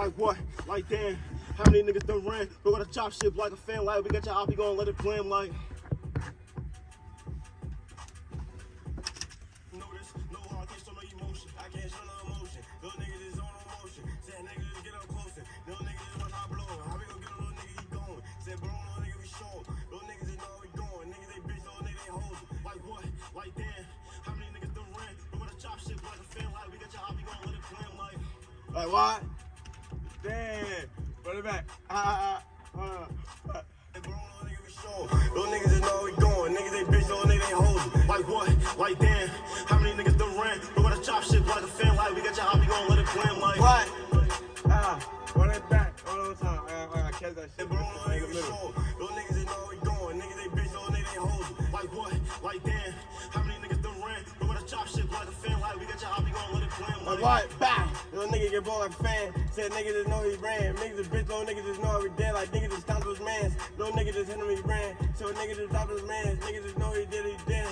Like what? Like damn. How many niggas done ran? We gotta chop shit like a fan. Like we got your op, gonna let it blam like. Going? Going. Like what? Damn. How many niggas done ran? We gotta chop shit like a fan. Like we got your op, you gonna let it blam like. Like what? Damn. Run it back. Ah, ah, ah. ah. Little nigga we showing. Little niggas just know we going. Niggas they bitch, little niggas they hoes. Like what? Like damn. How many niggas done ran? We gotta chop shit like a fan. Like we got your you gonna let it blam like. What? Ah, run it back. One more time. I, I, I catch that shit. Said bro, little nigga Nigga we middle. showing. Little niggas just know we going. Niggas they bitch, little niggas they hoes. Like what? Like damn. How many niggas done ran? We gotta chop shit like a fan. Like we got your you gonna let it blam Like like. what? Bow. Little nigga get ball like a fan. Said nigga just know he ran. Niggas a bitch, little nigga just know he dead. Like nigga just stopped his mans. Little nigga just hit him, he ran. So nigga just stopped his mans. Nigga just know he did, he did.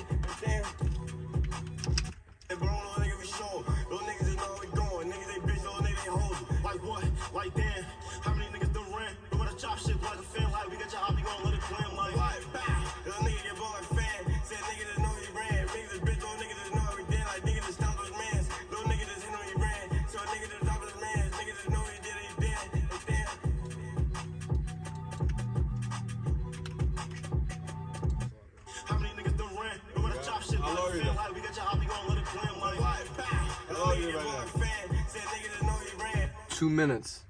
Minutes.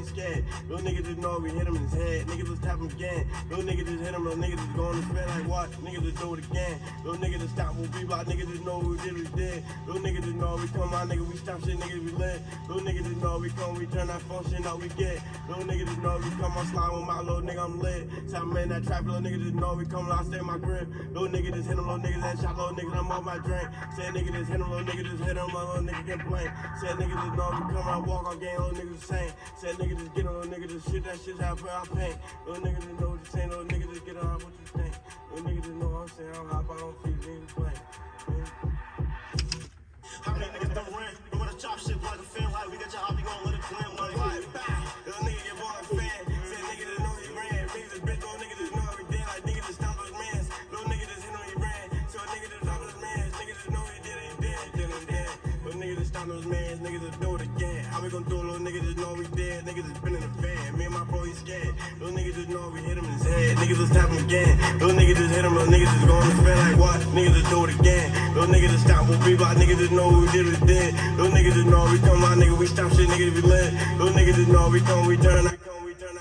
He scared. Little niggas just know we hit him in his head, niggas just tap him again. Little niggas just hit him, little niggas just going to spin like what? Niggas just do it again. Little niggas just stop what we block, niggas just know we did, we did. Little niggas just know we come out, nigga, we stop shit, niggas we lit. Little niggas just know we come, we turn that function out, we get. Little niggas just know we come, I slide with my little nigga, I'm lit. Tell me in that trap, little niggas just know we come, I stay my grip. Little nigga just hit him, little niggas that shot, little niggas, I'm off my drink. Say nigga just hit him, little nigga just hit him, my little nigga blank. Say nigga just know we come out, walk on game, little niggas the same. Say nigga just get him, little nigga just shit that shit's out for our pain. Little nigga just know what you saying, little nigga just get on what you think. Little nigga just know what I'm saying, I'm hop, I don't feel niggas blank. How many niggas done ran? We gotta chop shit like a fan. Like we got your you gonna let it? Bow. Little nigga nigga. Niggas a bitch, niggas just been in the van. Me and my bro, he scared. Little niggas just know we hit him in his head, niggas just tap him again. Little niggas just hit him, little niggas just going to spin like what? Niggas just do it again. Little niggas just stop we block, niggas just know we did, we did. Little niggas just know we come out, nigga, we stop shit, niggas we lit. Little niggas just know we come, we turn, I come, we turn.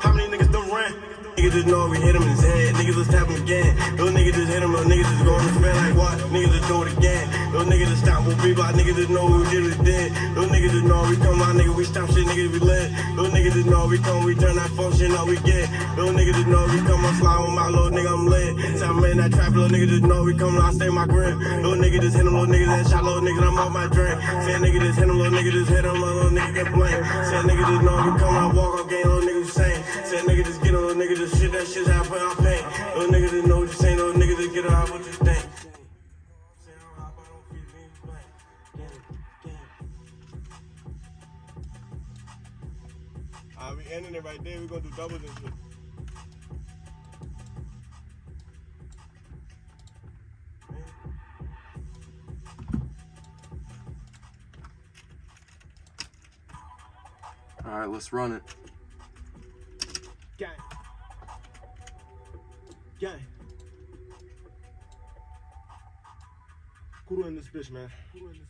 How many niggas done ran? Niggas just know we hit him in his head. Niggas just tap him again. Little niggas just hit him. Little niggas just going to spin like what? Niggas just do it again. Little niggas just stop what we block. Niggas just know we did we did. Little niggas just know we come out. Nigga we stop shit. Niggas we lit. Little niggas just know we come. We turn that function up. We get. Little niggas just know we come. I slide with my little nigga. I'm lit. Tell me in that trap. Little niggas just know we come. I stay my grip. Little nigga just hit him. Little niggas that shot. Little niggas I'm off my drink. Say nigga just hit him. Little nigga just hit. My little nigga get blank. Say nigga just know we come. I walk on game. Little nigga same. Say nigga just get him. Little nigga just shit that shit's out for our pain. Little nigga just know what you saying. Little nigga just get out what you think. Ending it right there. We're gonna do doubles and shit. All right, let's run it. Gang. Gang. Who in this bitch, man? Who in this bitch, man?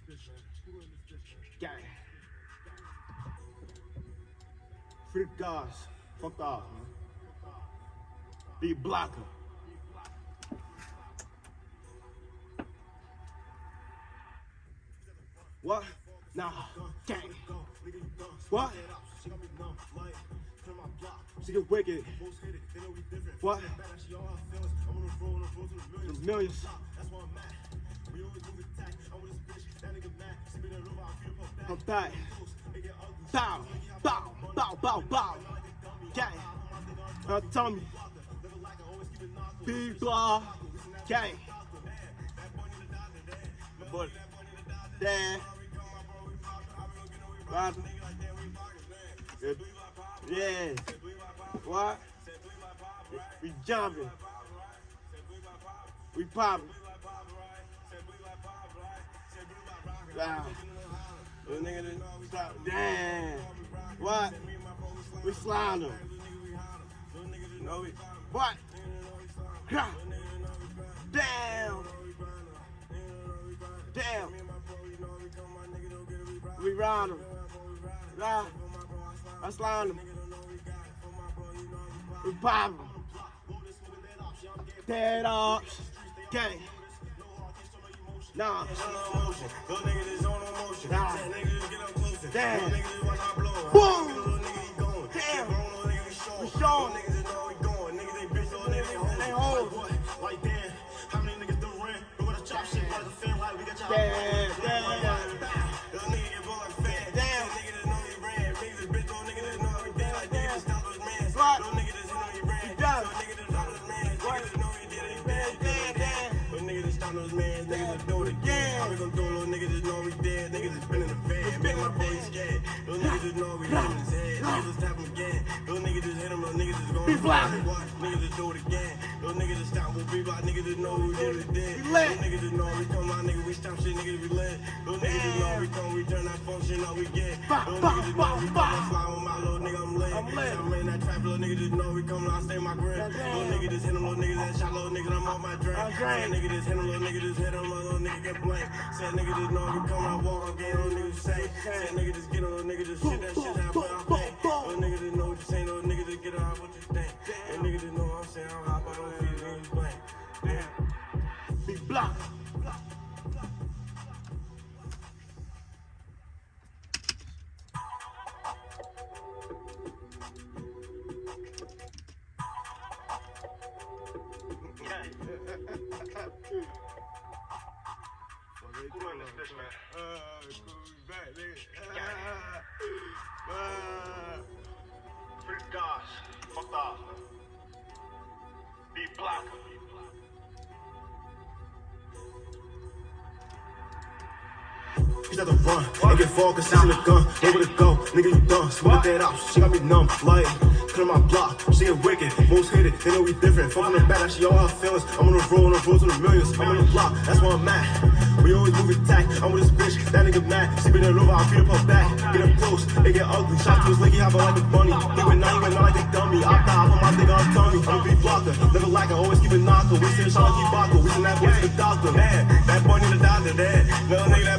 Free the guys. Fuck off, man. Be blocker. What? Nah. Gang. What? She get wicked. What? Those millions. I'm back. Bow, bow, bow, bow, bow. Gang. Now tell me. Blah. Gang. But, Dan. Roger. Yeah. What? We jumping. We popping. Wow. Little nigga done stop. Damn. What? We slime them. No, we. What? Ha. Damn. Damn. We ride them. Nah. I slime them. We pop them. Dead ops. Gang. Nah. emotion. Those niggas is on emotion. Nah. Said niggas just get up closer. Damn. Those niggas just watch how blow. Boom. Little nigga, he going. Damn. Bro, little nigga, we showing. We showing. Niggas know going. Niggas, they bitch, those niggas, they hoes. They hoes. Like damn, how many niggas done ran? We wanna chop shit like a fan, like we got your Damn, Those niggas we hit his head. Niggas tap him again. Those niggas just hit him. Those niggas just gon' Be black. Niggas just do it again. Those niggas just stop. We'll be. Niggas just know we did it. Dead. We lit. Those niggas just know we come out. Niggas we stop shit. Niggas we lit. Those niggas just know we come. We turn that function up. We get. Those niggas just know we bah. come. Fly with my little nigga. I'm lit. I'm lit. I'm in that trap. Little niggas just know we come. I stay my grip. Little niggas just hit him. Little niggas that shot. Little niggas I'm off my drink. Said nigga just hit him. Little nigga just hit him. Little nigga get blank. Said nigga just know we come. I walk on game. Little nigga say. Said nigga just get on. Little nigga just shit. She's at the run, and get focused on the gun. Nowhere to go, nigga, you done. Smoke that out, she got me numb. Like, clear my block, she get wicked. Most hit it, they know we different. Fuck on the back, she all her feelings. I'm on the road, on the road to the millions. I'm on the block, that's where I'm at. We always move attack. I'm with this bitch, that nigga mad. She been all over, I beat up her back. Get up close, they get ugly. Shot to his leg, he hop like a bunny. He went nine, he went nine like a dummy. I thought I put my nigga on tummy. I'm beat blocker, never like I always keep it knocker. We send shot like Ibaka, we send that boy to the doctor. Man, that boy need a doctor, man. Little nigga, that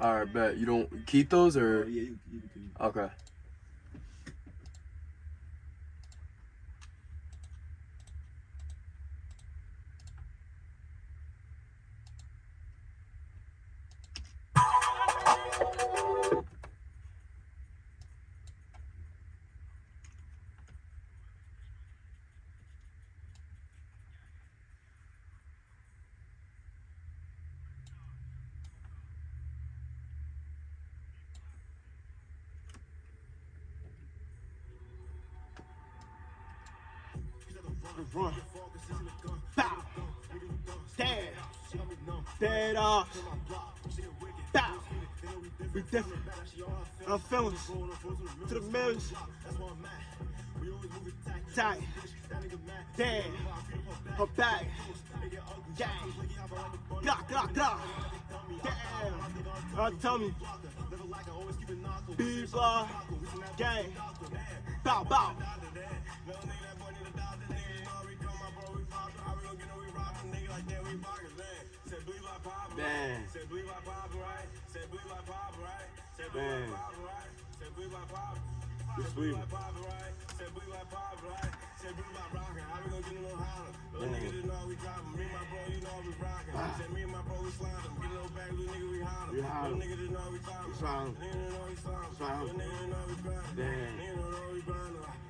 All right, bet. You don't keep those or oh, Yeah, you, you can. okay. Dead off. Bow. We different. I'm feeling to the millions. Tight. Damn. Her back. Gang. Glock, glock, glock. Damn. Uh, tell me. B-Bar. Gang. Bow, bow. Man. Man. You sweet. We hot. We slime. Slime. Damn. Damn. We ride 'em. slide them. Nigga don't know we got it. For my bro, you know we pop. We pop. Roll this smoking that off, yeah, I'm getting toasted. Yeah, we Damn. already know this. No heart, can't show no emotion. That is all. I can't show no emotion. Little nigga just on emotion. Bow. Nigga just get up closer. Little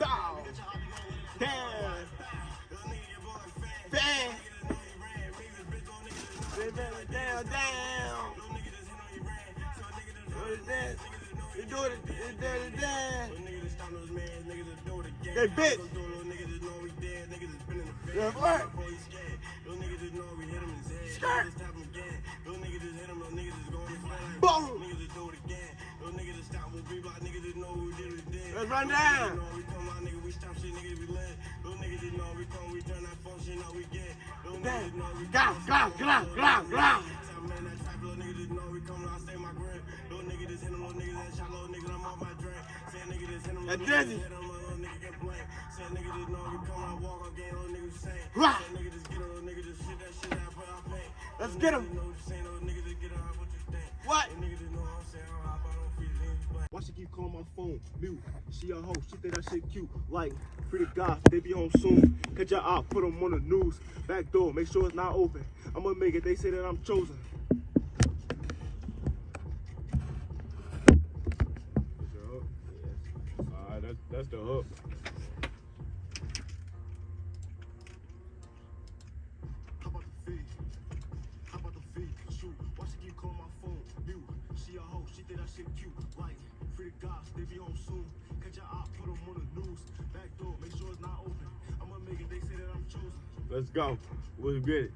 niggas just know. Down, down, down. What is that? You do it, you do it, down. They bitch. Yeah, what? Skirt. Nigga just tap him that trap, little nigga just know we come, I stay my grip. Little nigga just hit him, little nigga that shot, little nigga, I'm off my drink. Say nigga just hit him, That little Drizzy. nigga hit him, little nigga get blamed. Say nigga just know we come, I walk on game, little nigga say. Rah. Say nigga just get him, little nigga just shit that shit out, put out pain. Let's get him. what Why she keep calling my phone mute? She a hoe, she think that shit cute. Like, the guys, they be home soon. Catch your out, put them on the news. Back door, make sure it's not open. I'ma make it, they say that I'm chosen. That's the hook. Free guys, they be home soon. Catch your eye, put them on the news. Back door, make sure it's not open. I'ma make it, they say that I'm chosen. Let's go. Let's get it.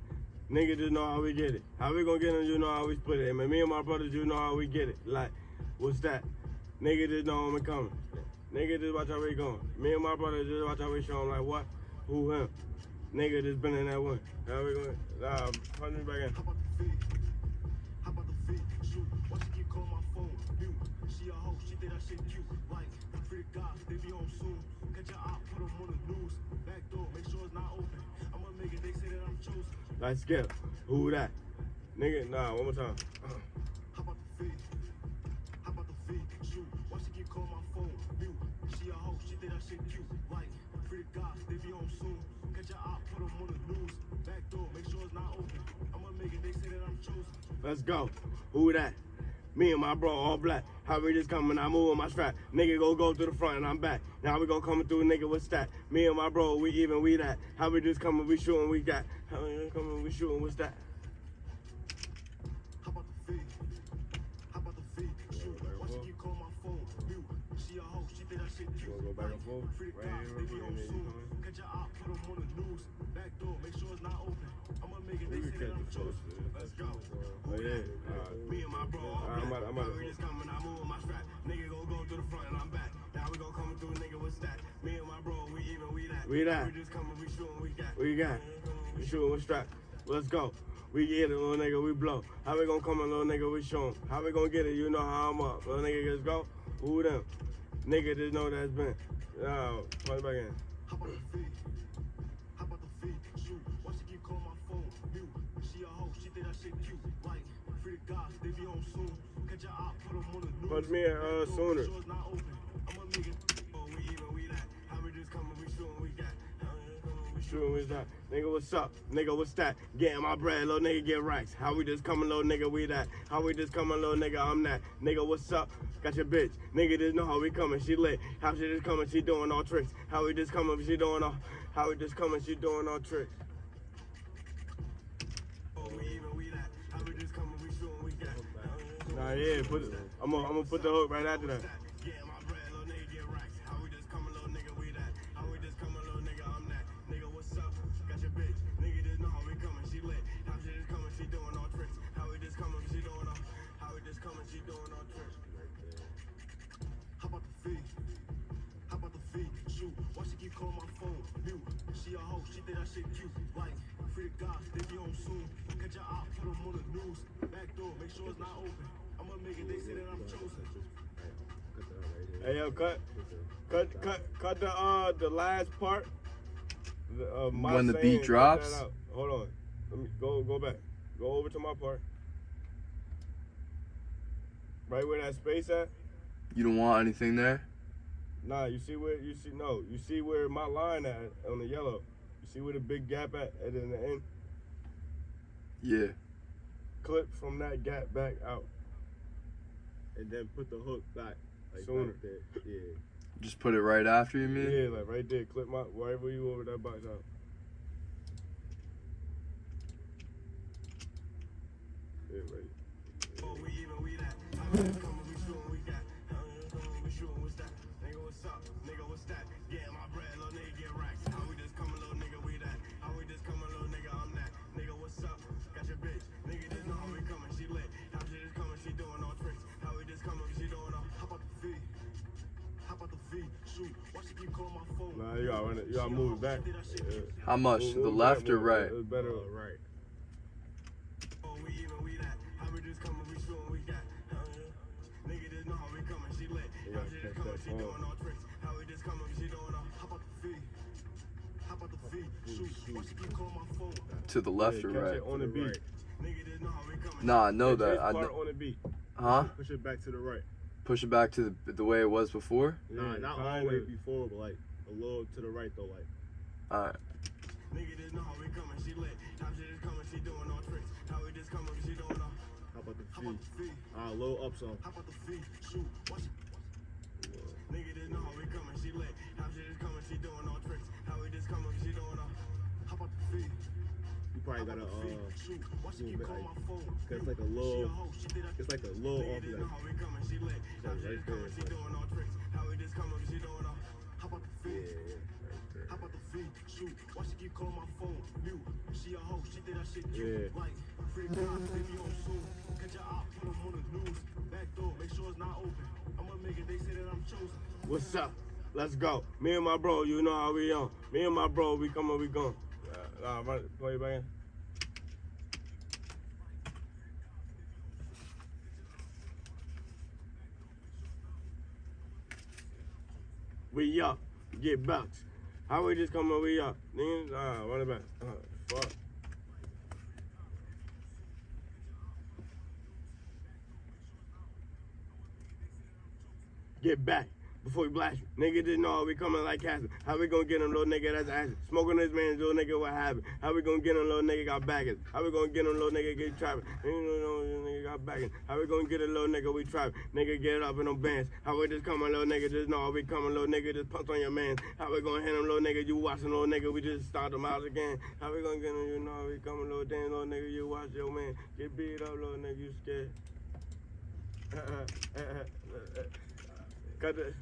Nigga just know how we get it. How we gonna get it, you know how we split it. Man, me and my brothers, you know how we get it. Like, what's that? Nigga just know I'm coming. Nigga just watch how we going. Me and my brothers just watch how we show him like what? Who him? Nigga just been in that one. How we going? Nah, um, punch me back in. Be home soon. Catch your put on the news. Back door, make sure it's not open. I'ma make it, they say that I'm chosen. Like, skip. Who that? Nigga, nah, one more time. How about the fee? How about the fee? Shoot, why she keep calling my phone? Mute. She a hoe, she think that shit cute. Like, the guys, they be home soon. Catch your eye, put on the news. Back door, make sure it's not open. I'ma make it, they say that I'm chosen. Let's go. Who that? Me and my bro all black. How we just coming, I moving my strap. Nigga go go to the front and I'm back. Now we gonna coming through, nigga, what's that? Me and my bro, we even, we that. How we just coming, we shooting, we got. How we just coming, we shooting, what's that? How about the fee? How about the fee? Shoot, why she keep calling my phone? Mute. She a hoe, she think that shit cute. go back and forth? Free the Right cops, here, they be real home quick, and then you soon. Catch your eye, put them on the news. Back door, make sure it's not open. It, they say that I'm chosen. Let's go. Oh yeah. Me and my bro, all I'm black. about- I'm about to- we just coming, I move my strap. Nigga go go to the front and I'm back. Now we gon' come through, nigga, what's that? Me and my bro, we even, we that. We that. We just coming, we shooting, we got. You got? We shooting with strap. Let's go. We get it, little nigga, we blow. How we gonna come in, little nigga, we show 'em. How we gonna get it? You know how I'm up. Little nigga, just go. Who them? Nigga just know that's been. Yo, punch back in. We just coming, we Shooting with that. Nigga, what's up? Nigga, what's that? Getting my bread, little nigga, get racks. How we just coming, little nigga, we that. How we just coming, little nigga, I'm that. Nigga, what's up? Got your bitch. Nigga, just know how we coming, she lit. How she just coming, she doing all tricks. How we just coming, she doing all. How we just coming, she doing all tricks. Oh, we even, we that. Nah, yeah, put it. I'm gonna, I'm gonna put the hook right after that. Getting my nigga. How we just coming, little nigga, we that. How we just coming, little nigga, I'm that. Nigga, what's up? Got your bitch. Nigga, just know how we coming, she lit. How she just coming, she doing all tricks. How we just coming, she doing all. How we just coming, she doing all tricks. How about the fee? How about the fee? Shoot, why she keep calling my phone? Mute. She a hoe, she think that shit cute. Like, free the guys, they be home soon. Catch your eye, put them on the news. Back door, make sure it's not open. I'ma make it, they say that I'm chosen. Hey yo, cut, cut, cut, cut the uh the last part. The, uh, my When the beat drops? Hold on. Let me go go back. Go over to my part. Right where that space at? You don't want anything there? Nah, you see where you see no, you see where my line at on the yellow. You see where the big gap at at in the end? Yeah. Clip from that gap back out. and then put the hook back. Like Sooner. back there. Yeah. Just put it right after you mean? Yeah, like right there. Clip my wherever you over that box out. Yeah, right. Oh, Nah, you gotta it. You gotta move it back. Yeah. How much? Move- To the move left back, or move it back. right? It's better. Right. We even, we that. How we just coming, we shooting, we got. How we- Nigga, just know how we coming, she lit. You How gotta she just catch coming, that she phone. doing all tricks. How we just coming, she doing all. How about the V? How about the V? Shoot, why she keep calling my phone? To the left Yeah, or right? on the beat. Right. Nigga, just know how we coming. Nah, I know Catch that. I part know. on the beat. Huh? Push it back to the right. Push it back to the, the way it was before? Nah, not all the way before, but like a little to the right though. Like Alright. Nigga, just know how we coming, she lit. How she just coming, she doing all tricks. How we just coming, she doing all. how about the How V? about the V? Ah, a little up some. How about the V? Shoot, why she Nigga, just know how we coming, she lit. How she just coming, she doing all tricks. How we just coming, she doing all. How about the V? You probably gotta uh, Shoot, why she move keep it calling like- my phone? cause it's like a She a little, hoe, she it's like a little off just that. know how we coming, she. How Like she right just there, coming, she like- about the? Yeah, right. How about the? Shoot, why she keep calling my phone? Mute. She a hoe, she shit cute. Yeah. Like, free God, baby on soon. Catch your op, put on the news. Back door, make sure it's not open. I'ma make it, they say that I'm chosen. What's up? Let's go. Me and my bro, you know how we on. Me and my bro, we coming, we going. Uh, nah, run, play it back We up, get bucks. How we just coming, we up. Niggas, uh, run it back. Uh, fuck. Get back before we blast you. Nigga didn't know we coming like Casper. How we gonna get him, little nigga? That's ass. Smoking this man, little nigga, what happened? How we gonna get him, little nigga? Got baggage. How we gonna get him, little nigga? Get trapping. You know, little nigga got baggage. How we gonna get a little nigga? We trapping. Nigga, get up in them bands. How we just coming, little nigga? Just know we coming, little nigga. Just punch on your man. How we gonna hit him, little nigga? You watching, little nigga? We just start them out again. How we gonna get him? You know we coming, little damn, little nigga. You watch your man. Get beat up, little nigga. You scared? Cut it.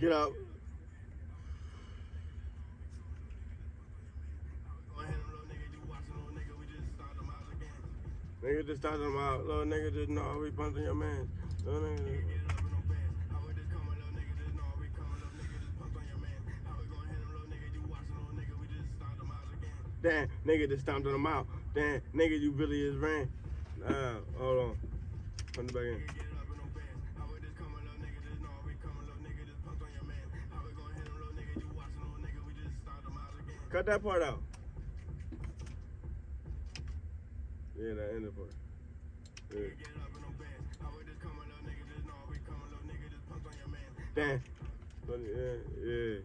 Get up. Nigga just talking about little nigga just know we punching your man. Little nigga. Get it up in them bands. How we just coming, nigga, just know we coming, little nigga, just punch on your man. How we gonna hit him, little nigga, you watching, little nigga, we just start them out. Damn, nigga just stomped him out. Damn, nigga, you really is ran. Nah, hold on. Put it back in. Get it up in them bands. How we just coming, little nigga, just know we coming, little nigga, just punch on your man. How we gonna hit him, little nigga, you watching, little nigga, we just start them out again. Cut that part out. Yeah, that ended part. Yeah. Get it up in them bands. How we just coming, little nigga, just know we coming, little nigga, just punch on your man. Damn. But yeah, yeah.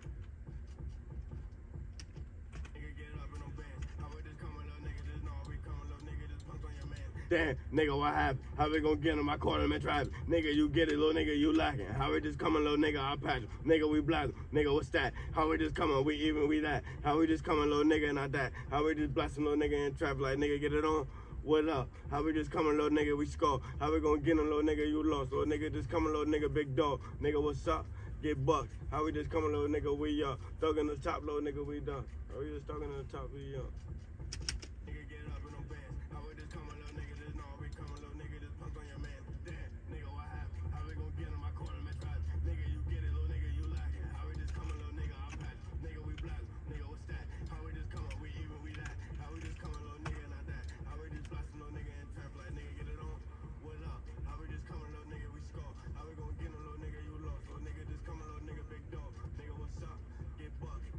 Damn, nigga, what happened? How we gonna get him? I caught him in traffic. Nigga, you get it, little nigga, you lacking. How we just coming, little nigga, I patch him. Nigga, we blast him. Nigga, what's that? How we just coming, we even, we that. How we just coming, little nigga, and I that. How we just blasting little nigga in traffic like, nigga, get it on? What up? How we just coming, little nigga, we score. How we gonna get him, little nigga, you lost. Little nigga just coming, little nigga, big dog. Nigga, what's up? Get bucks. How we just coming, little nigga, we up. Thugging the top, little nigga, we done. Oh, How we just thugging the top, we up.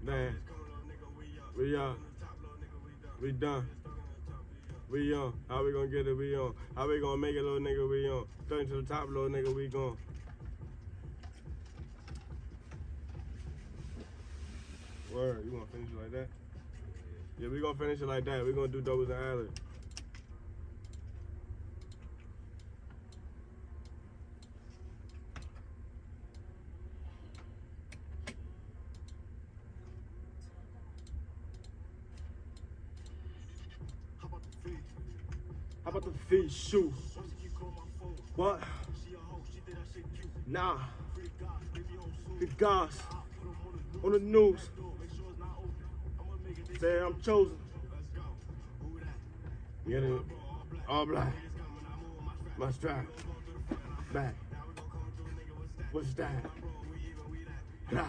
Damn. We up. We done. We on. How we gonna get it? We on. How we gonna make it, little nigga? We on. Straight to the top, little nigga. We gone. Word. You wanna finish it like that? Yeah, we gonna finish it like that. We gonna do doubles and alleys. How about the feet? How about the feet shoe? Why she keep calling my phone? What? She a hoe, she think that shit cute. Nah. Free the guys, they be on soon. The gods I put 'em on the news. on the news Door, make sure it's not open. I'ma make it, they say I'm chosen. Get it. All black. My strap. The Back. What's that? What's that?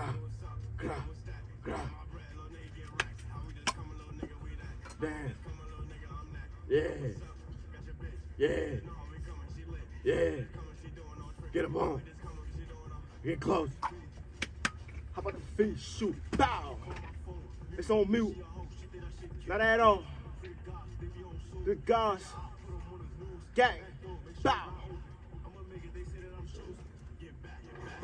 We even, we Damn. Yeah. Yeah. Yeah. Get up on. Get close. How about the feet shoot? Bow. It's on mute. Not at all. The gods. Gang. Bow.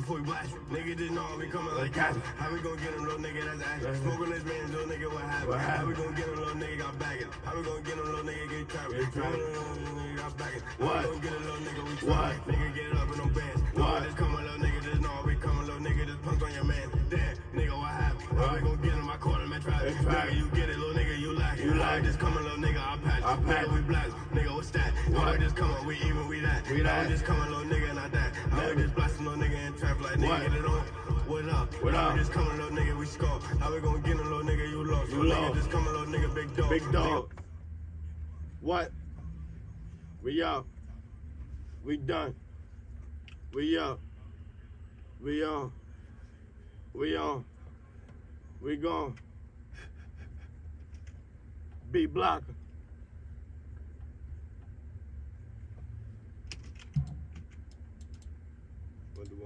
Before we blast, nigga just know we coming like cats. How we gon' get him, little nigga, that's action. Smoking this man, little nigga, what happened? What How we gon' get him, little nigga, got bagging? How we gon' get him, little nigga, get trapped? Get trapped. Nigga got bagging. How What? we gon' get a little nigga, we What? trapped? Nigga, get up in them bands. What? Just coming, little nigga, just know we coming, little nigga, just punk on your man. Damn, nigga, what happened? How we What? gon' get him, I caught him at trap. At. Nigga, you get it, little nigga, you like it. You like Just coming, little nigga, I patch. I patch. Nigga, we blast. Nigga, what's that? What? just coming, we even, we that. We that. just coming, little nigga, that. How we Never. just blasting, little nigga, in trap like nigga, What? get it on. What up? What up? just coming, little nigga, we score. How we gon' get him, little nigga, you lost. You lost. just coming, little nigga, big dog. Big dog. Nigga, What? We up. We done. We up. We on. We on. We gone. B blocker.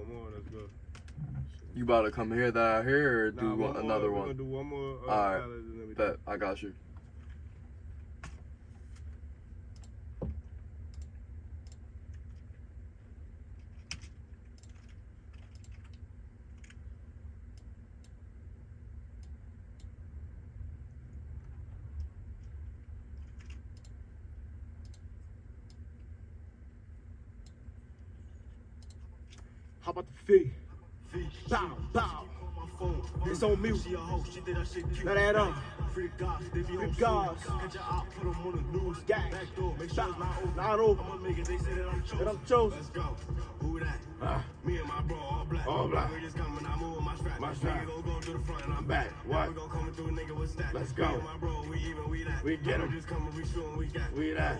One more? Let's go. You about to come here that I hear or Nah, do one one, more. another one? gonna do one more. Uh, Alright. ballads and then we Bet I got you. Fee? Feet. Bow, bow. It's on mute. Hoe, that at. Free guys, they be put 'em on the news. Gang. Back door, make sure it's not open. Not make it, they say I'm chosen. That I'm chosen. Let's go. Who that? Ah. Me and my bro, all black. All black. We just coming, I move my strap. My strap. Nigga gon' go to the front and I'm Back. What? We gon' come through, nigga, what's that? Let's Me go. and my bro, we even, we that. We get 'em. We just coming, we shooting, we got. We that.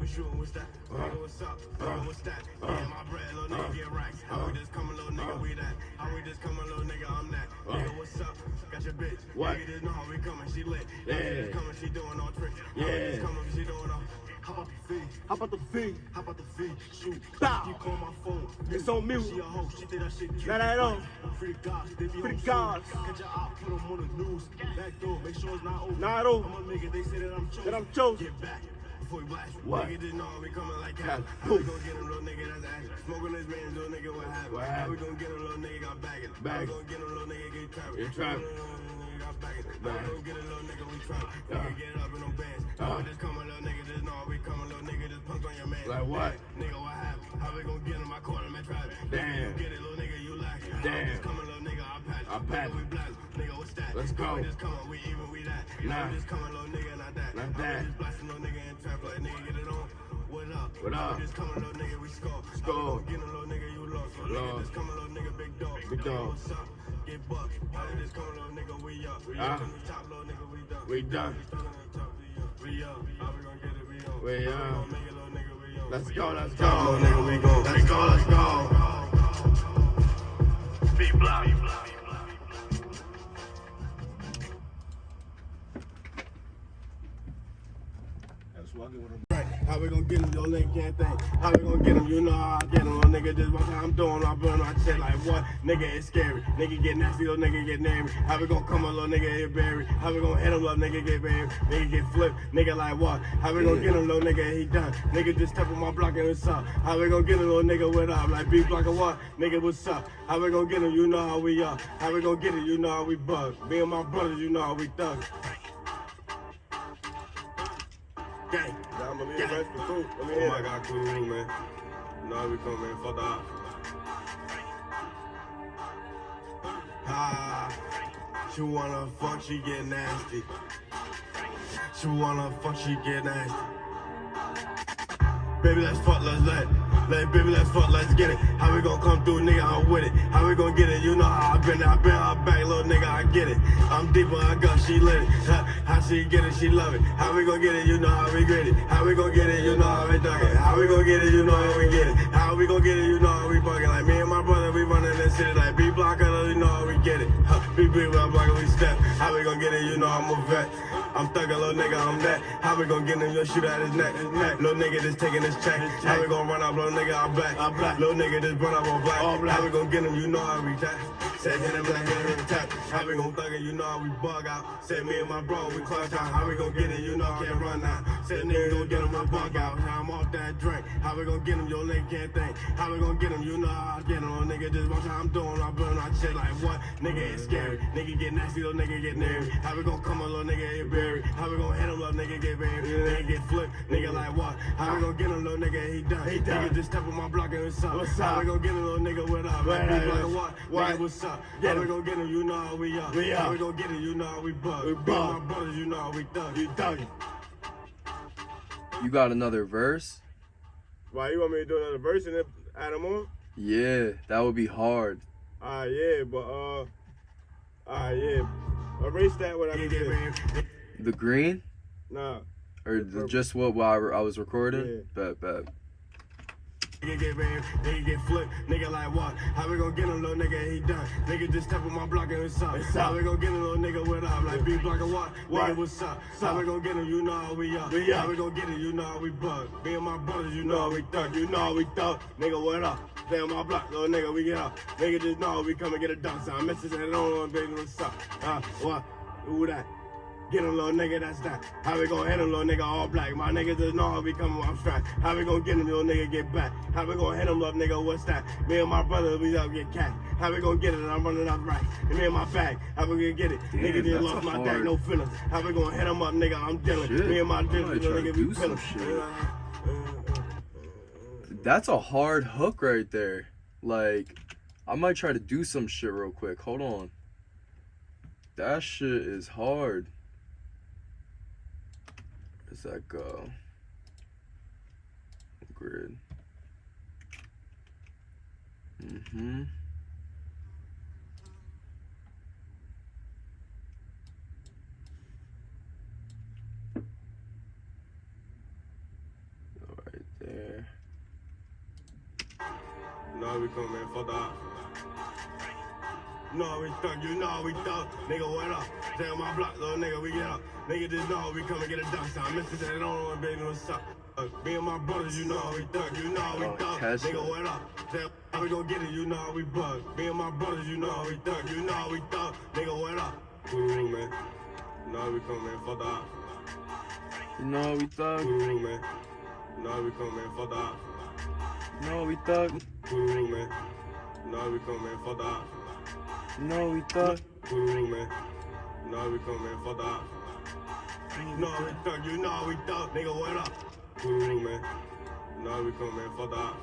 We shooting, what's uh, that? Nigga, what's up? Nigga, uh, what's that? Me and my bread, little nigga, get racks. How we just coming, little nigga, we that. How we just coming, little nigga, I'm that. Nigga, what's up? Got your bitch. What? Nigga, just know how we coming, she lit. Yeah. How we just coming, she doing all tricks. How we just coming, she doing all. How about the fee? How about the fee? How about the fee? Shoot. Bow. You call my phone. It's on mute. She a hoe, she think that shit cute. Not at all. Free the guys, they be Free on gods. Catch your eye, put 'em on the news. Back door, make sure it's not open. Not open. I'ma make it, they say that I'm chosen. That I'm chosen. Get back before we blast. What? Nigga just know we coming like Cat. cats. How we gon' get him, little nigga, that's action. Smoking this man, little nigga, what happened? What How we happened? gon' get him, little nigga, got bagging. How we Bagging. gon' get him, little nigga, get trapped. Get trapped. A in. Like what? Nigga, what happened? How we gon' get him? I caught him at trap. Damn. You get it, little nigga, you it. Damn. just coming, little nigga, I patch. I patch. Nigga, we blast. Nigga, what's that? Let's go. we just coming, we even, we that. Nah. We just coming, little nigga, not that. Not that. just blasting little nigga in trap like nigga get it on. What up? What up? we just coming, little nigga, we score. Score. Get him, little nigga, you lost. Little nigga just coming, little nigga, big dog. Big dog. What's up? Get bucked. How we just coming, little nigga, we up. We up top, little nigga, we done. We done. We stuck on the top, we up. We up. How we gon' get it? We on. We up. gon' make it, little nigga, we on. Let's go, let's go. Nigga, we go. Let's go, let's go. Speed block. How we gonna get him, little nigga? can't think. How we gonna get him? You know how I get him, nigga. Just watch I'm doing. I burn my shit like what? Nigga, it's scary. Nigga get nasty, little nigga get near me. How we gonna come a little nigga get buried? How we gonna hit him, little nigga get buried? Nigga get flipped. Nigga like what? How we gonna get him, little nigga? He done. Nigga just step on my block and it's up. How we gonna get him, little nigga? What up? Like B block or what? Nigga, what's up? How we gonna get him? You know how we are. How we gonna get it? You know how we bug. Me and my brothers, you know how we thug. Believe Yeah. the rest cool. Let me Oh my god, cool, man. Now we come in for that. Ah, she wanna fuck, she get nasty. She wanna fuck, she get nasty. Baby, let's fuck, let's let. Let baby, let's fuck, let's get it. How we gon' come through, nigga? I'm with it. How we gon' get it? You know how I been, I been her back, little nigga, I get it. I'm deeper, I got, she lit it. How, how she get it? She love it. How we gon' get it? You know how we get it. How we gon' get it? You know how we dug it. How we gon' get it? You know how we get it. How we gon' get it? You know how we bugging. Like me and my brother, we running this city like B it. Huh, B B, well, blocker, we step. How we gon' get it? You know I'm a vet. I'm thuggin', little nigga, I'm that. How we gon' get him? You'll shoot at his neck. Neck. Little nigga just taking his check. How we gon' run up, little nigga, I'm black. I'm black. Little nigga just run up on black. All black. How we gon' get him? You know how we tap. Said hit him like hit him tap. How we gon' thug it? You know how we bug out. Said me and my bro, we clutch out. How we gon' get it? You know I can't run now. Said nigga gon' get him a bug out. Now I'm off that drink. How we gon' get him? Your nigga can't think. How we gon' get him? You know how I get him. Little nigga just watch how I'm doing. I burn my shit like what? Nigga it's scary. Nigga get nasty, little nigga get near me. How we gon' come a little nigga get buried? How we gon' hit him, little nigga get buried? Nigga get flipped. Nigga like what? How we gon' get him, little nigga? He done. He done. Nigga just step on my block and what's up? What's up? How we gon' get him, little nigga? What up? Like, What up? like what? What? Nigga, what's up? Get How we him. gon' get him? You know how we are. We How are. we gon' get it? You know how we bug. We Me bug. my brothers, you know how we thug. You thugging. You got another verse? Why you want me to do another verse and then add them on? Yeah, that would be hard. Ah, yeah, but uh, ah, yeah. Erase that what I Nigga just get did. buried. The green Nah, or the, just what while I, I was recording? Yeah. Bet, bet. Nigga get buried, nigga get flipped, nigga like what? How we gon' get him, little nigga? He done. Nigga just step on my block and it's up? What's How up? we gon' get him, little nigga? What up? Like B block and what? What? Nigga, what's up? What's How up? we gon' get him? You know how we are. We How we gon' get it? You know how we bug. Me and my brothers, you know how we thug. You know how we thug. Nigga, what up? Stay on my block, little nigga, we get up. Nigga just know we come and get a dunk sign. Message and on, baby, what's up? Uh, what? Who that? Get him, little nigga, that's that. How we gon' hit him, little nigga, all black? My niggas just know how we coming I'm strapped. How we gon' get him, little nigga, get back? How we gon' hit him, little nigga, what's that? Me and my brother, we up get cat. How we gon' get it? I'm running up right. And me and my bag, how we gonna get it? Damn, nigga just lost my hard- dad, no feelings. How we gonna hit him up, nigga? I'm dealing. Shit. Me and my dick, little nigga, we shit. That's a hard hook right there. Like, I might try to do some shit real quick. Hold on. That shit is hard. Where's that go? Grid. Mm-hmm. Go Right there. No, we come for that. No, we thug, you know we thug. Nigga, what up? Stay on my block, little nigga, we get up. Nigga just know we come and get a dunk sign. Mr. Say, don't know baby, what's up? Me and my brothers, you know we thug, you know we thug. Tesla. Nigga, what up? Say, how we gon' get it, you know we bug. Me and my brothers, you know we thug, you know we thug. Nigga, what up? Cool, man. No, we come in for that. You know we thug. Cool, man. No, we come in for that. Know we thug. Cool, man. No, we come in for that. Know we thug. Cool, man. No, we come in for that. No, we thug, you know we thug. Nigga, what up? Cool, man. No, we come in for that.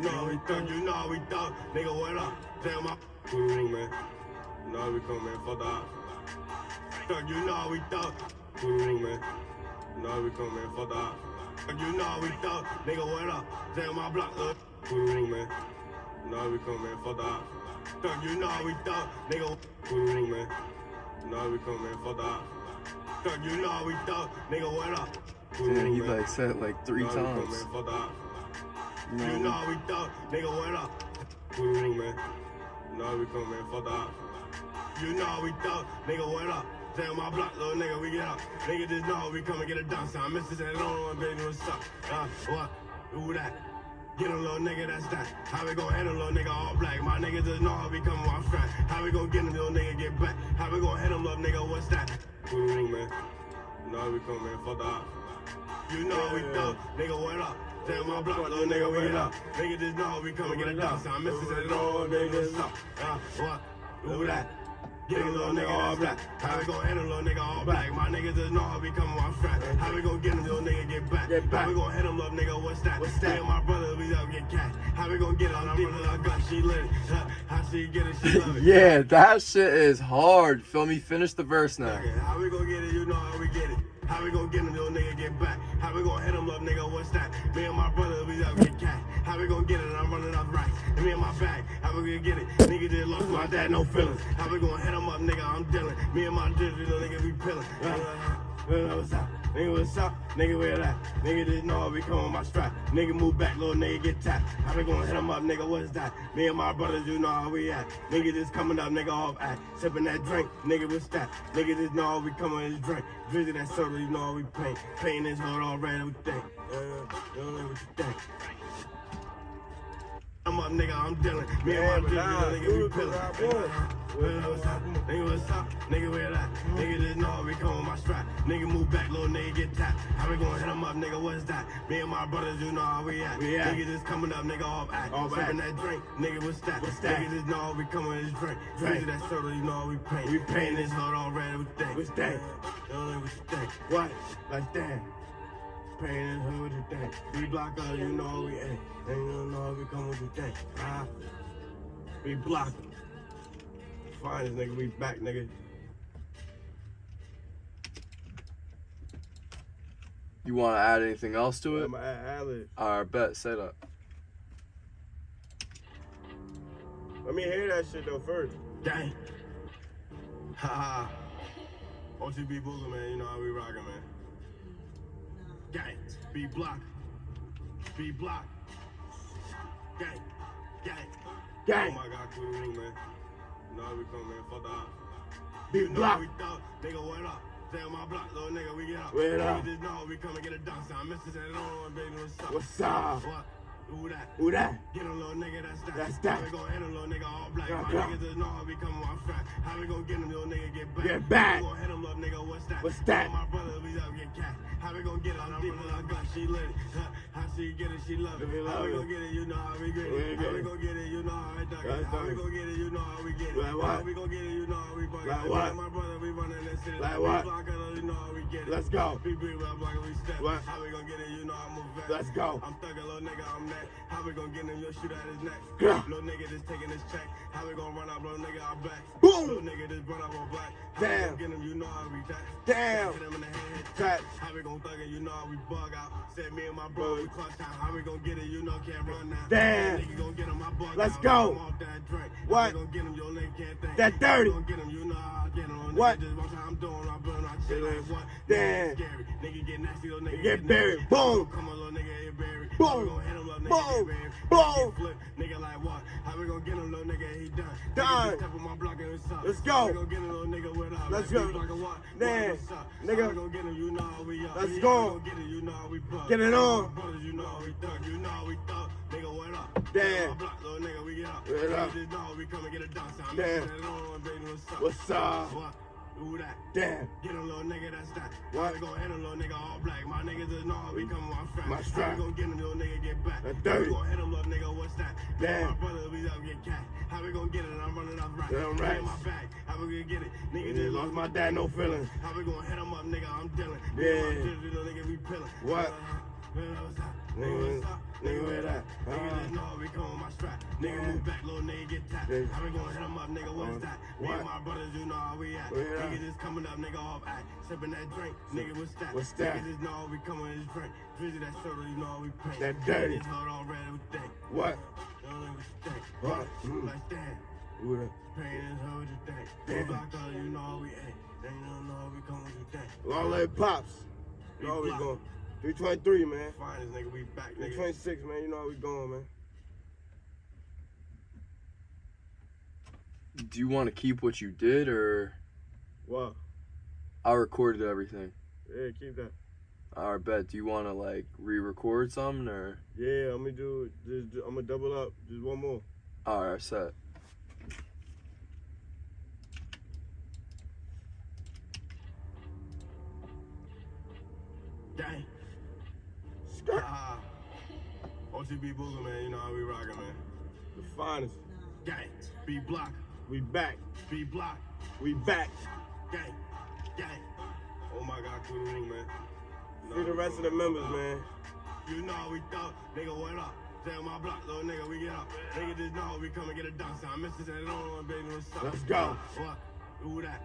No, we thug, you know we thug. Nigga, what up? Damn, my cool, man. No, we come in for that. Thug, you know we thug. Cool, man. No, we come in for that. Thug, you know we thug. Nigga, what up? Damn, my block, look. Cool, man. Now we come in for that. Thug, you know we thug. Nigga, cool, man. Now we come in for that. Thug, you know we thug. Nigga, what up? Cool, Damn, he like said it like three No, we come times. in for that. You You know, we thug, nigga, what up? Cool, man. No, we come in for that. You know we thug, nigga, what up? Stay on my block, little nigga, we get up. Nigga just know we come and get a. I miss this and on, baby, what's up? Uh, what? Who that? Get a little nigga, that's that. How we gon' handle little nigga all black? My niggas just know how we come on strap. How we gon' get him, little nigga, get back? How we gon' hit him, little nigga, what's that? Ooh, man. You know how we come, man. Fuck the. You know we thug. Nigga, what up? Stay on my block, little nigga, we get up. Nigga just know how we come and get a. I miss this and on, baby, what's up? Uh, what? Who that? Get a little nigga all black. How we gon' handle little nigga all black? My niggas just know how we come on strap. How we gon' get him, little nigga get back? Get back. How we gon' hit him, little nigga, what's that? What's that? Me my brother, we up get cash. How we gon' get it? I'm running our gun, she lit How she get it, she love it. yeah, that shit is hard. Feel me? Finish the verse now. How we gon' get it? You know how we get it. How we gon' get him, little nigga, get back? How we gon' hit him, little nigga, what's that? Me and my brother, we out get cash. How we gon' get it? I'm running off racks. And me and my bag, how we gonna get it? Nigga just lost my dad, no feelings. How we gon' hit him up, nigga? I'm dealing. Me and my digital nigga, we pillin'. Uh, what's up? Nigga, what's up? Nigga, where that? Nigga just know we come on my strap. Nigga, move back, little nigga, get tapped. How we gonna hit him up, nigga? What's that? Me and my brothers, you know how we at. Nigga just coming up, nigga, off act. Sipping that drink, nigga, what's that? Nigga just know how we coming this drink. Drizzy that soda, you know how we paint. Paint this hood all red, we think. Uh, you know what you think. I'm up, nigga, I'm dealing. Me and my but nah, nigga, we pillin'. Nigga, what's up? Nigga, what's up? Nigga, where that? Nigga, just know we come on my strap. Nigga, move back, little nigga, get tapped. How we gonna hit him up, nigga? What's that? Me and my brothers, you know how we at. We at. Nigga, just coming up, nigga, off act. Off Sipping that drink, nigga, what's that? What's that? Nigga, just know how we coming in this drink. Drink. That soda, you know how we paint. We paint this hood all red, we think. What's that? You don't know what you think. What? Like that. Pain this hood, what you think? We block out, you know we ain't. And you know how we come, with you think? Ah. We block. Fine, this nigga, we back, nigga. You want to add anything else to it? I'm at Allen. Alright, bet. Say that. Let me hear that shit though first. Dang. Ha ha. OTB Booger, man, you know how we rockin', man. Gang. B block. B block. Gang. Gang. Gang. Oh my god, cool room, man. You know how we come, man. Fuck the ops. B You know block. we thug. Nigga, what up? Stay on my block, little nigga, we get up. Nigga up. just know we come and get a dance. I miss this and on, baby, what's up? What's up? What? Who that? Get a little nigga, that's that. That's that. How we gon' hit a little nigga all black? Yeah, My yeah. niggas just know how we come on strap. How we gon' get him, little nigga, get back? Get back. How we gon' hit him, little nigga, what's that? What's that? And My brother, we up get cash. How we gon' get it? Deep in our gut, she lit it. Huh? How she get it, she love it. Love how we gon' get it? You know how we get it. How we gon' get it? You know how I duck it. How we gon' get it? You know how we get it. Like what? How we gon' get it? You know how we buck it. Like what? My brother, we running that city. Like we what? block it, you know how we get it. Let's go. We rap like we step. What? How we gon' get it? You know I move back. Let's go. I'm thuggin', little nigga, I'm that. How we gon' get him? You'll shoot at his neck. Yeah. Little nigga just taking his check. How we gon' run up, little nigga, I'm back. Boom. Little nigga just run up on black. How Damn. get him? You know how we tax. Damn. Hit him in the head, How we gon' thug it? You know how we bug out. Said me and my bro, we clutch out. How we gon' get it? You know can't run now. Damn. Nigga gon' get him, my bug Let's out. go. I'm off that drink. What? How we gon' get him? Your nigga can't think. That dirty. How we gon' get him? You know how I get him. Nigga What? Just watch how I'm doing. I'm doing my shit like what? Damn. Nigga get nasty, little nigga Get buried. nasty. Boom. Come on, little nigga, get buried. Boom. How we hit him, little nigga, Boom. Boom. Nigga like what? How we gon' get him, little nigga? He done. Done. step on my block and it's up. Let's go. gon' get him, little nigga, with up? Let's go. we block what? Damn. Nigga. How we gon' get him? You know how we up. Let's go. get it, you know how we bug. Get it on. Brothers, you know how we thug. You know how we thug. Nigga, what up? Damn. Block, little nigga, we get up. What up? we come and get a dance. Damn. what's up? Who that? Damn. Get a little nigga, that's that. What? Gon' hit a little nigga, all black. My niggas is know we come on strap. My strap. Gon' get a little nigga, get back. That How dirty. we gon' hit a little nigga, what's that? Damn. My brother, we up get cash. How we gon' get it? I'm running off right. Damn right. my bag. How we gonna get it? Nigga just lost my dad, no feelings. How we gonna hit him up, nigga? I'm dealing. Yeah. digital nigga, we pillin'. What? Uh, man, what's up? Nigga, Nigga, what's up? nigga, where that? Nigga, Uh, just know we come on my strap. Nigga, move back, little nigga, get tapped. How we gonna hit him up, nigga? What's Uh, that? Me and my brothers, you know how we at. Nigga just coming up, nigga, off act. Sipping that drink, nigga, what's that? What's that? Nigga just know we coming in this drink. Drizzy that soda, you know how we paint. That dirty. This hood all red, we think. What? You don't know what you think. What? Mm. Like that. Pain is how you think. Damn. Block out, you know how we ain't. They don't know how we come what you think. Long leg pops. You how block. going. 323, man. Finest nigga, we back, nigga. 326, man. You know how we going, man. Do you want to keep what you did or What? I recorded everything. Yeah, keep that. I bet. Do you want to like re-record something or? Yeah, I'm gonna do. Just, I'm gonna double up. Just one more. All right, set. Gang. Ah. OTB Booger, man. You know how we rockin', man. The finest. Gang. B block. We back. B block. We back. Gang. Gang. Oh my God, the room, man. You know See the rest of the members, man. You know how we thought, nigga, what up? On my block, little nigga, we get up. Nigga just know we come and get a dunk sound. Mr. said, don't want baby, what's up? Let's go. What? Who that?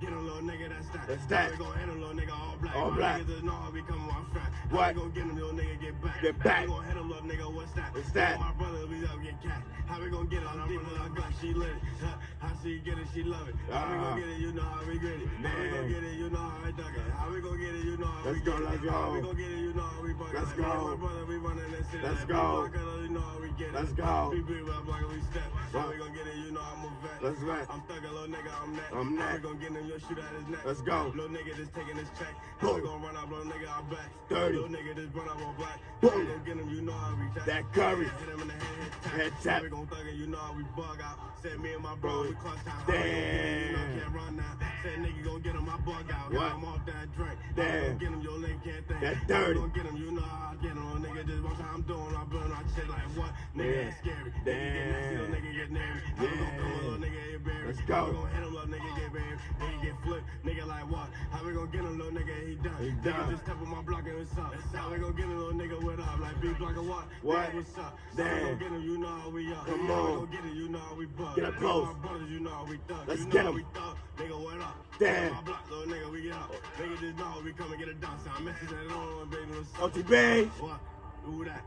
Get him, little nigga, that's that. That's that. We gon' hit him, little nigga, all black. All My black. Niggas know how we come on fat. What? We gon' get him, little nigga, get back. Get back. We gon' him, little nigga, what's that? What's that? My brother, we up, get cash. How we gon' get it? I'm deep in our gut, she lit it. Huh? How she get it, she love it. How we Ah. gon' get it, you know how we get it. How we gon' Man. get it, you know how I duck it. How we gon' get it, you know how Let's we go, get it. let's go. How we go. gon' get it, you know how we bug it. Let's me and go. My brother, we running this city. Let's like, go. we it, you know how we get it. Let's go. We beat up like we step. How we gon' get it, you know I'm a vet. Let's vet. I'm thuggin', little nigga, I'm neck. I'm How we gon' get him, your shoot at his neck. Let's go. Little nigga just taking his check. Boom. gon' run up, little nigga, I'm back. Dirty. Little nigga just run up on black. Boom. Gon' get him, you know we tap. That curry. Hit him in the head, head tap. Head tap. We gon' thug it, you know how we bug out. Said me and my bro, we clutch time. How we gon' get him, you know Damn. can't run now. Said nigga gon' get him, my bug out. What? I'm off that drink. Damn. gon' get him, your nigga can't think. That dirty. gon' get him, you know I get him. Little nigga just watch how I'm doing. I'm blowing out shit like what? Nigga, that's scary. Nigga get nasty, little nigga get nary. How we gon' come Yeah. little nigga get buried. Let's go. we gon' hit him, little nigga get buried. Nigga get flipped. Nigga like what? How we gon' get him, little nigga? He done. He Nigga just step on my block and what's up? How we gon' get him, little nigga? What up? Like big block or what? What? Nigga, what's up? Damn. Gon' get him? You know how we up. Come on. gon' get it? You know how we bug. Get up close. My brothers, you know how we thug. Let's you know get 'em. we thug. Nigga, what up? Damn. My block, little nigga, we get up. Nigga just know we come and get a dunk sound. Message that on, baby, what's up? OTB. What? Who that?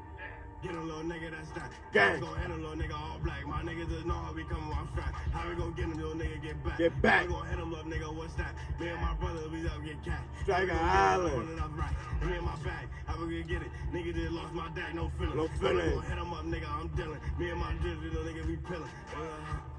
Get him, little nigga, that's that. Gang. Gon' hit him, little nigga, all black. My niggas just know how we come on fat. How we gon' get him, little nigga, get back. Get back. We gon' hit him, little nigga, what's that? Me and my brother, we up get cash. Striker How we gon' get him, Island. running up right. Me and my bag, how we gonna get it? Nigga just lost my dad, no feeling. No we feeling. gon' hit him up, nigga, I'm dealing. Me and my dude, little nigga, we pillin'. Uh,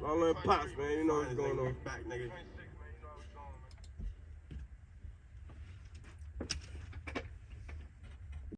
Long live Pops, man. You know what's going on. Back, nigga.